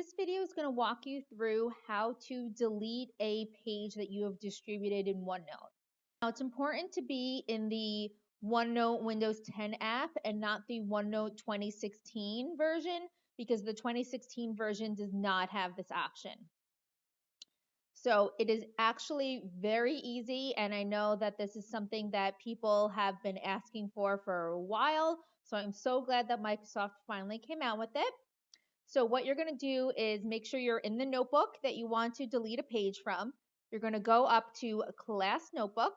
This video is going to walk you through how to delete a page that you have distributed in OneNote. Now, it's important to be in the OneNote Windows 10 app and not the OneNote 2016 version because the 2016 version does not have this option. So it is actually very easy, and I know that this is something that people have been asking for for a while. So I'm so glad that Microsoft finally came out with it. So what you're going to do is make sure you're in the notebook that you want to delete a page from. You're going to go up to Class Notebook.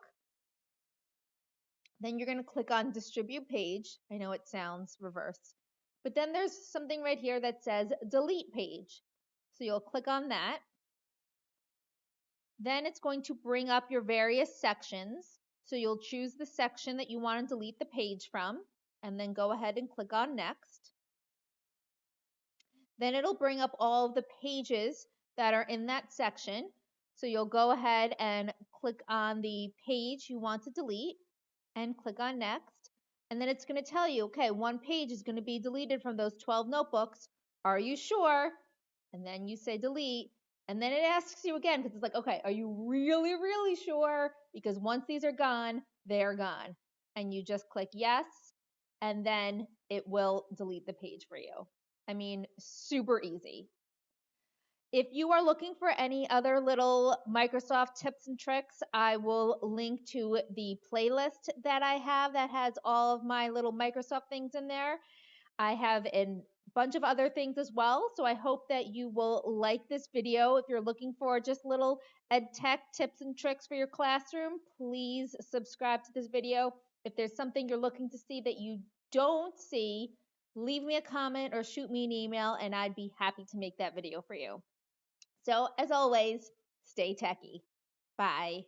Then you're going to click on Distribute Page. I know it sounds reversed. But then there's something right here that says Delete Page. So you'll click on that. Then it's going to bring up your various sections. So you'll choose the section that you want to delete the page from, and then go ahead and click on Next. Then it'll bring up all the pages that are in that section. So you'll go ahead and click on the page you want to delete and click on next. And then it's going to tell you, okay, one page is going to be deleted from those 12 notebooks. Are you sure? And then you say delete. And then it asks you again because it's like, okay, are you really, really sure? Because once these are gone, they're gone. And you just click yes, and then it will delete the page for you. I mean, super easy. If you are looking for any other little Microsoft tips and tricks, I will link to the playlist that I have that has all of my little Microsoft things in there. I have a bunch of other things as well, so I hope that you will like this video. If you're looking for just little ed tech tips and tricks for your classroom, please subscribe to this video. If there's something you're looking to see that you don't see, leave me a comment or shoot me an email and I'd be happy to make that video for you. So as always, stay techy. Bye.